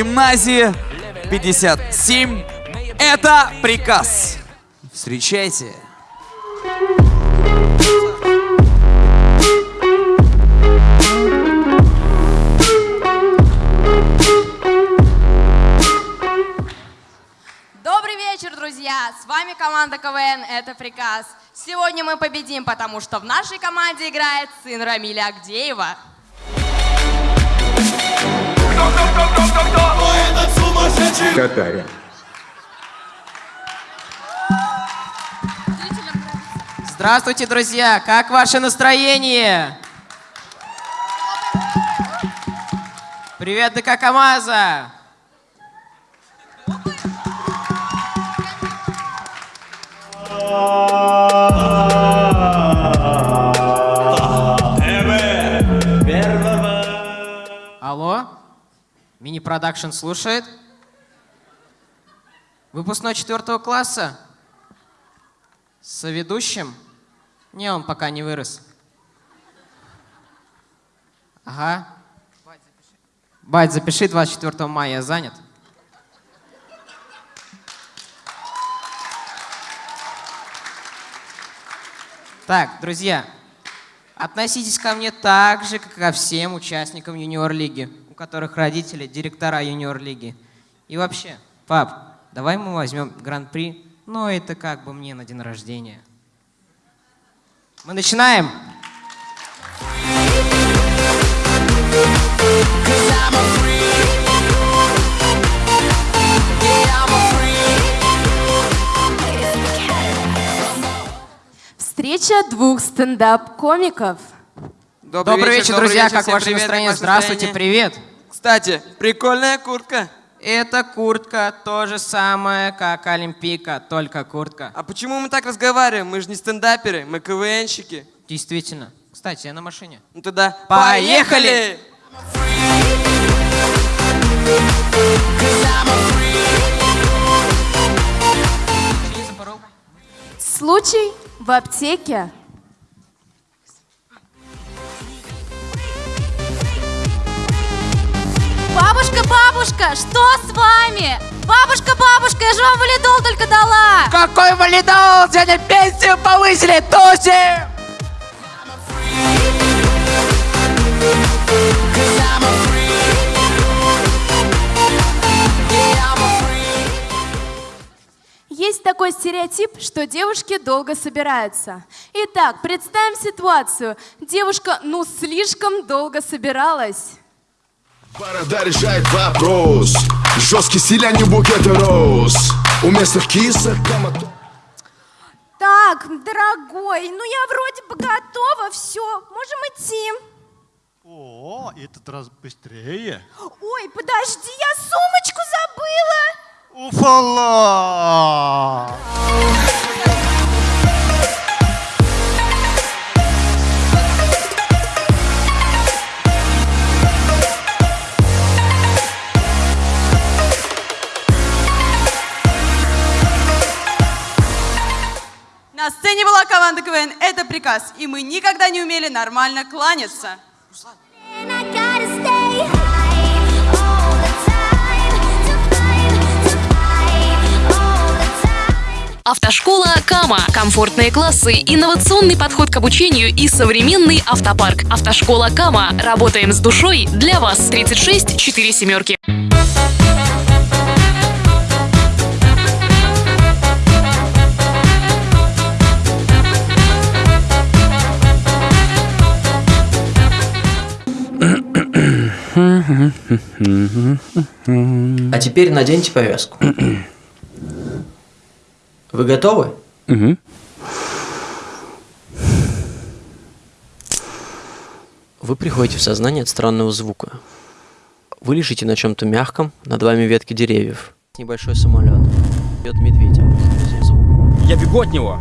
гимназии 57. Это приказ. Встречайте. Добрый вечер, друзья! С вами команда КВН «Это приказ». Сегодня мы победим, потому что в нашей команде играет сын Рамиля Агдеева. Какая? Здравствуйте, друзья! Как ваше настроение? Привет, ДК КамАЗа! Алло? Мини-продакшн слушает? Выпускной четвертого класса? Соведущим? Не, он пока не вырос. Ага. Бать, запиши 24 мая, занят. Так, друзья, относитесь ко мне так же, как ко всем участникам юниор-лиги, у которых родители директора юниор-лиги. И вообще, пап, давай мы возьмем гран-при, но это как бы мне на день рождения. Мы начинаем. Встреча двух стендап-комиков. Добрый, вечер, друзья, как всем ваше привет, настроение? как ваше Здравствуйте, настроение? привет. Кстати, прикольная куртка. Эта куртка то же самое, как Олимпийка, только куртка. А почему мы так разговариваем? Мы же не стендаперы, мы КВНщики. Действительно. Кстати, я на машине. Ну тогда Поехали! Случай в аптеке. Бабушка, бабушка, что с вами? Бабушка, бабушка, я же вам валидол только дала. Какой валидол? Сегодня пенсию повысили, туси! Есть такой стереотип, что девушки долго собираются. Итак, представим ситуацию. Девушка, ну, слишком долго собиралась. Борода решает вопрос Жесткий стиль, а не букеты роз У местных кисок комато- Так, дорогой, ну я вроде бы готова, все, можем идти. О, этот раз быстрее. Ой, подожди, я сумочку забыла. Уфала! На сцене была команда КВН «Это приказ», и мы никогда не умели нормально кланяться. Автошкола Кама. Комфортные классы, инновационный подход к обучению и современный автопарк. Автошкола Кама. Работаем с душой для вас. 36 4 семерки. А теперь наденьте повязку. Вы готовы? Вы приходите в сознание от странного звука. Вы лежите на чем-то мягком, над вами ветки деревьев. Небольшой самолет. Бьет медведя. Я бегу от него.